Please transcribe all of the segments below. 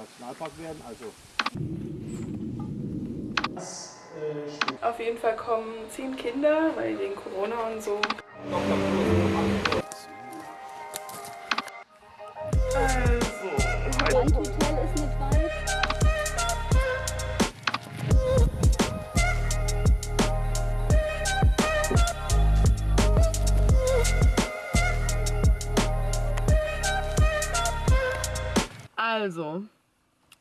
Nationalpark werden. Also Auf jeden Fall kommen zehn Kinder, weil wegen Corona und so. Also, ist nicht weit. Also,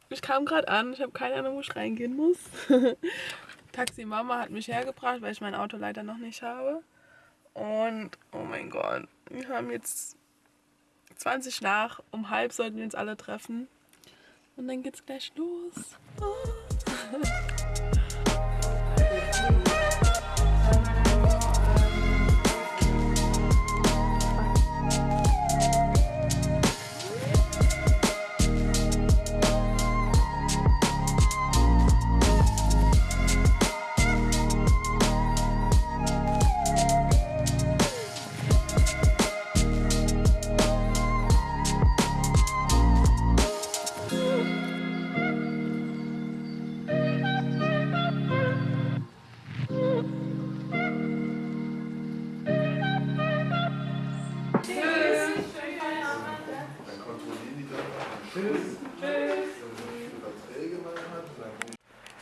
ich kam gerade an, ich habe keine Ahnung, wo ich reingehen muss. Taxi Mama hat mich hergebracht, weil ich mein Auto leider noch nicht habe. Und, oh mein Gott, wir haben jetzt 20 nach, um halb sollten wir uns alle treffen. Und dann geht's gleich los.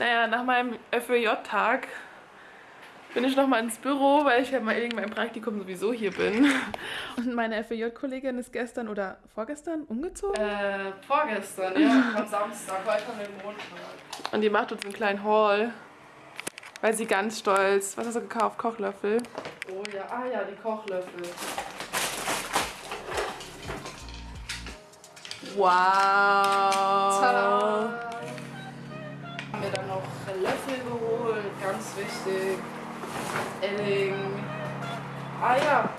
Naja, nach meinem FWJ-Tag bin ich nochmal ins Büro, weil ich ja mal wegen meinem Praktikum sowieso hier bin. Und meine FWJ-Kollegin ist gestern oder vorgestern umgezogen. Äh, vorgestern, ja, am Samstag, heute an dem Montag. Und die macht uns einen kleinen Haul. Weil sie ganz stolz. Was hast du gekauft? Kochlöffel. Oh ja, ah ja, die Kochlöffel. Wow. Tada! Wichtig. Elling. Ah ja.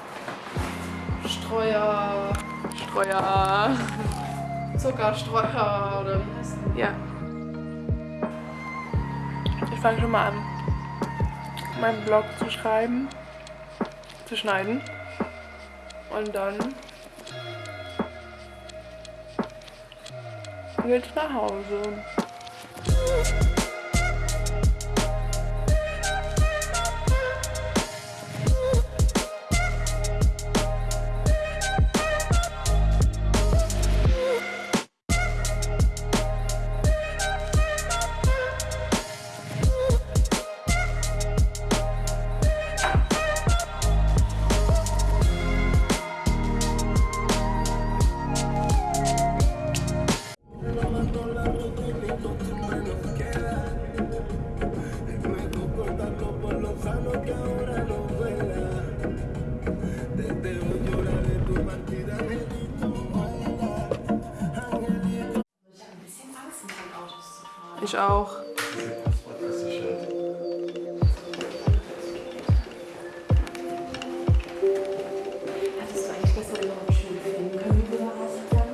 Streuer, Streuer. Zuckerstreuer oder wie heißt das? Ja. Ich fange schon mal an, meinen Blog zu schreiben, zu schneiden. Und dann geht's nach Hause. Da was sagen?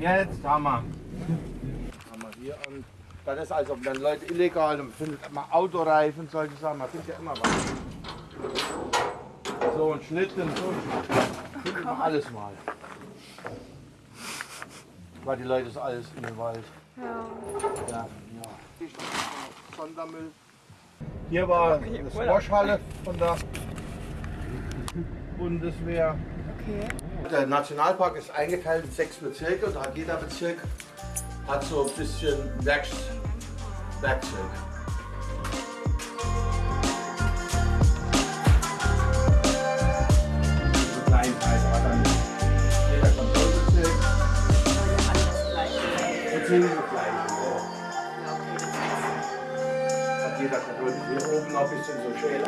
jetzt haben wir. Haben wir hier und das ist also wenn Leute illegal und findet man Autoreifen, solche Sachen, man findet ja immer was. So ein Schnitt und so ein Schnitt. Man alles mal. Weil die Leute ist alles in den Wald. Ja. Ja, Sondermüll. Hier war eine Squashhalle von der Bundeswehr. Okay. Der Nationalpark ist eingeteilt in sechs Bezirke und hat jeder Bezirk hat so ein bisschen Werks Werkzeug. Hier oben noch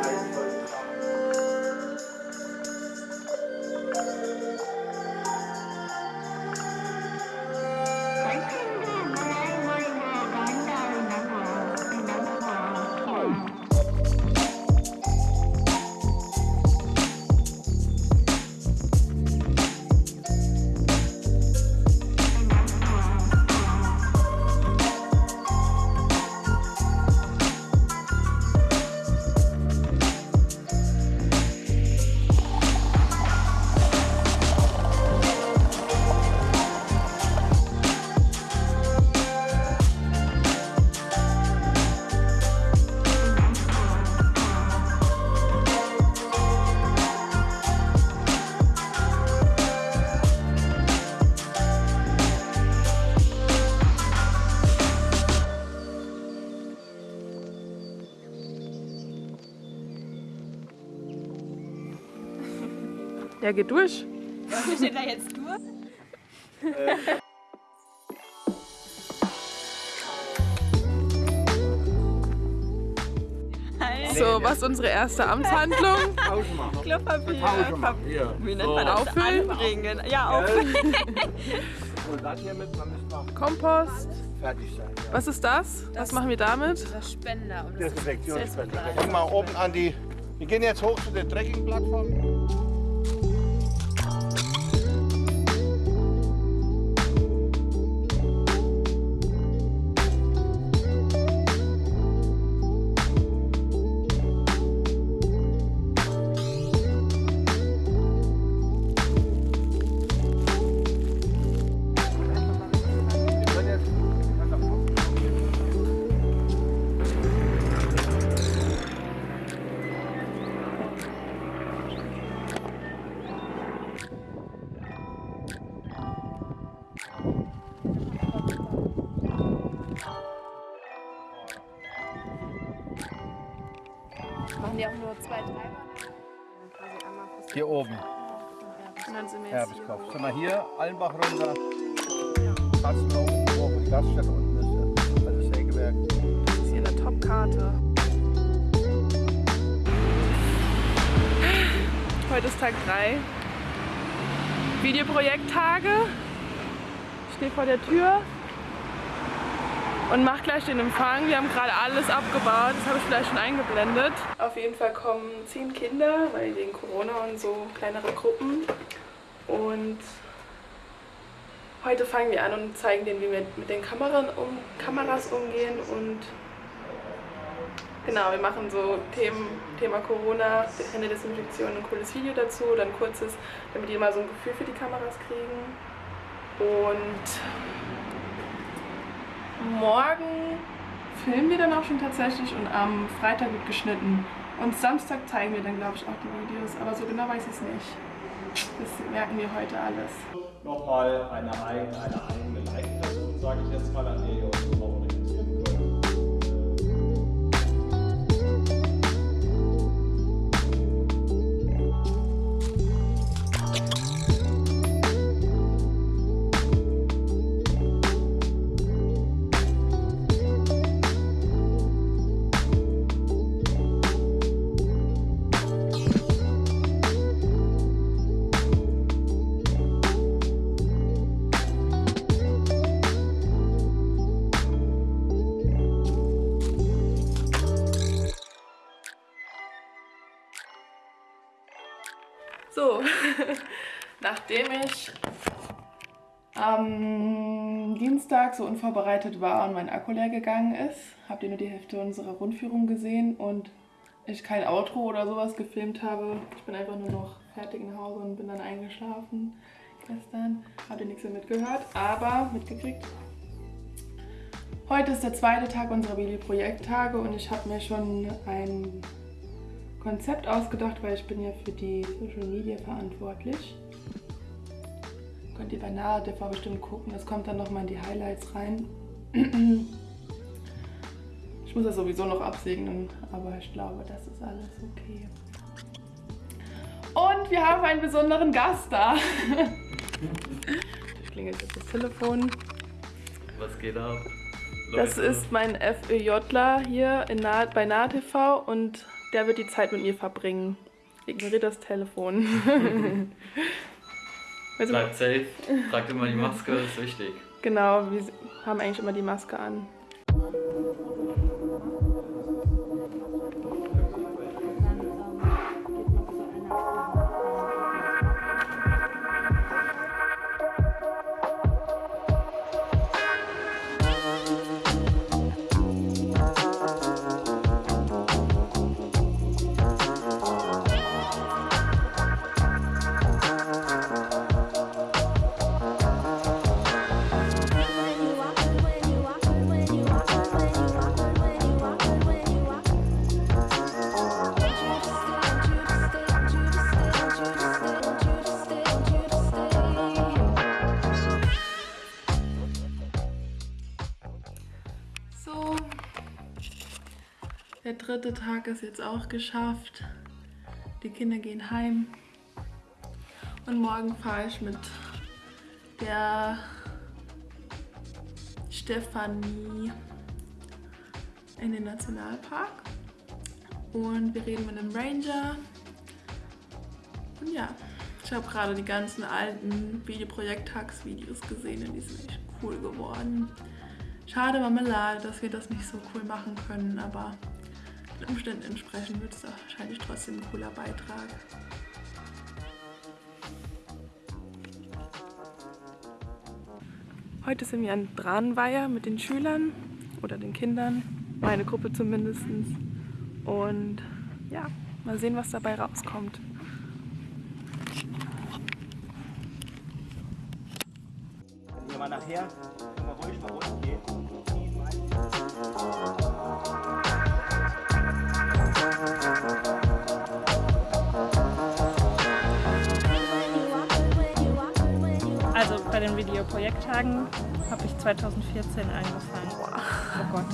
Ja, geht durch. Was steht da jetzt durch? So, was ist unsere erste Amtshandlung? Klopapier. Hier. Wie nennt So. man das? Auffüllen? Anbringen. Ja, auffüllen. Und das hier mit, dann müssen wir Kompost. fertig sein. Ja. Was ist das? Was machen wir damit? Das Spender. Das Desinfektionsspender. Wir gehen mal oben an die. Wir gehen jetzt hoch zu der Trekkingplattform. Hier oben, Und dann sind wir hier. Allenbach runter, hoch, wo die Gaststätte unten ist, also Sägewerk. Das ist hier eine Top-Karte. Heute ist Tag 3. Videoprojekttage. Ich stehe vor der Tür und mache gleich den Empfang. Wir haben gerade alles abgebaut, das habe ich vielleicht schon eingeblendet. Auf jeden Fall kommen zehn Kinder, weil wegen Corona und so kleinere Gruppen. Und heute fangen wir an und zeigen denen, wie wir mit den Kameran um, Kameras umgehen und Genau, wir machen so Themen, Thema Corona, Händedesinfektion, ein cooles Video dazu, dann kurzes, damit die mal so ein Gefühl für die Kameras kriegen. Und morgen filmen wir dann auch schon tatsächlich und am Freitag wird geschnitten. Und Samstag zeigen wir dann, glaube ich, auch die Videos, aber so genau weiß ich es nicht. Das merken wir heute alles. nochmal eine, eigene- eine eigene Leitperson, sage ich jetzt mal, an der nachdem ich am Dienstag so unvorbereitet war und mein Akku leer gegangen ist, habt ihr nur die Hälfte unserer Rundführung gesehen und ich kein Outro oder sowas gefilmt habe. Ich bin einfach nur noch fertig nach Hause und bin dann eingeschlafen gestern. Habt ihr nichts mehr mitgehört, aber mitgekriegt. Heute ist der zweite Tag unserer Billy-Projekttage und ich habe mir schon ein Konzept ausgedacht, weil ich bin ja für die Social Media verantwortlich. Könnt ihr bei Nahe TV bestimmt gucken, das kommt dann nochmal in die Highlights rein. Ich muss das sowieso noch absegnen, aber ich glaube, das ist alles okay. Und wir haben einen besonderen Gast da. Ich klingelt jetzt das Telefon. Was geht ab? Das Leute? ist mein FÖJler hier in Nahe, bei Nahe TV und der wird die Zeit mit mir verbringen. Ignoriert das Telefon. Also, Bleibt safe, tragt immer die Maske, ist wichtig. genau, wir haben eigentlich immer die Maske an. Der dritte Tag ist jetzt auch geschafft. Die Kinder gehen heim. Und morgen fahre ich mit der Stefanie in den Nationalpark. Und wir reden mit einem Ranger. Und ja, ich habe gerade die ganzen alten Videoprojekt-Tags-Videos gesehen und die sind echt cool geworden. Schade Marmelade, dass wir das nicht so cool machen können, aber den Umständen entsprechend wird es wahrscheinlich trotzdem ein cooler Beitrag. Heute sind wir an Dranweiher mit den Schülern oder den Kindern, meine Gruppe zumindest. Und ja, mal sehen, was dabei rauskommt. Wenn ihr mal nachher mal ruhig nach unten den Videoprojekttagen habe ich 2014 angefangen. Oh Gott.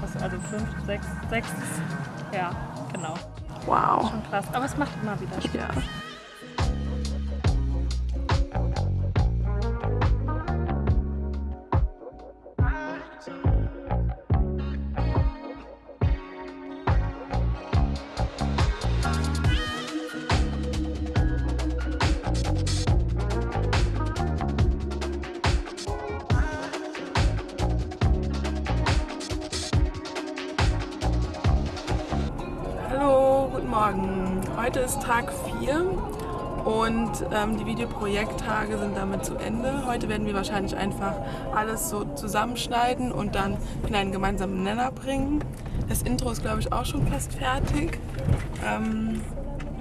Was, also fünf, sechs, sechs. Ja, genau. Wow. Schon krass. Aber es macht immer wieder Spaß. Ja. Morgen. Heute ist Tag 4 und ähm, die Videoprojekttage sind damit zu Ende. Heute werden wir wahrscheinlich einfach alles so zusammenschneiden und dann in einen gemeinsamen Nenner bringen. Das Intro ist, glaube ich, auch schon fast fertig. Ähm,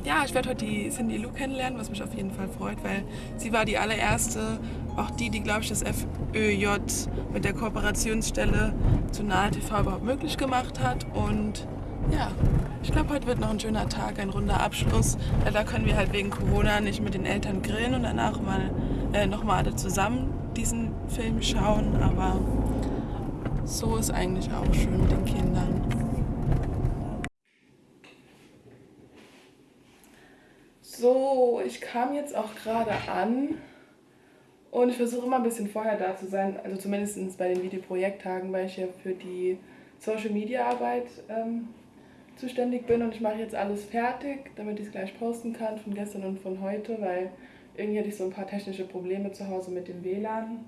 ja, ich werde heute die Cindy Lou kennenlernen, was mich auf jeden Fall freut, weil sie war die allererste, auch die, die, glaube ich, das FÖJ mit der Kooperationsstelle zu Nahe TV überhaupt möglich gemacht hat. Und ja, ich glaube, heute wird noch ein schöner Tag, ein runder Abschluss. Leider können wir halt wegen Corona nicht mit den Eltern grillen und danach mal äh, nochmal alle zusammen diesen Film schauen. Aber so ist eigentlich auch schön mit den Kindern. So, ich kam jetzt auch gerade an und ich versuche immer ein bisschen vorher da zu sein, also zumindest bei den Videoprojekttagen, weil ich ja für die Social Media Arbeit ähm, zuständig bin und ich mache jetzt alles fertig, damit ich es gleich posten kann von gestern und von heute, weil irgendwie hatte ich so ein paar technische Probleme zu Hause mit dem WLAN.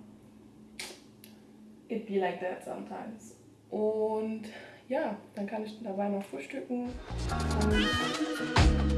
It be like that sometimes. Und ja, dann kann ich dabei noch frühstücken. Und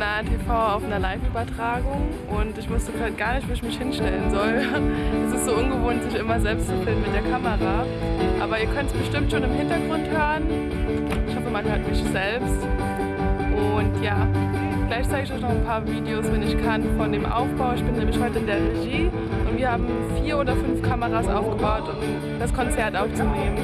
Heute sind wir mit Nahe TV auf einer Live-Übertragung und ich wusste gerade gar nicht, wo ich mich hinstellen soll. Es ist so ungewohnt, sich immer selbst zu filmen mit der Kamera. Aber ihr könnt es bestimmt schon im Hintergrund hören. Ich hoffe, man hört mich selbst. Und ja, gleich zeige ich euch noch ein paar Videos, wenn ich kann, von dem Aufbau. Ich bin nämlich heute in der Regie und wir haben vier oder fünf Kameras aufgebaut, um das Konzert aufzunehmen.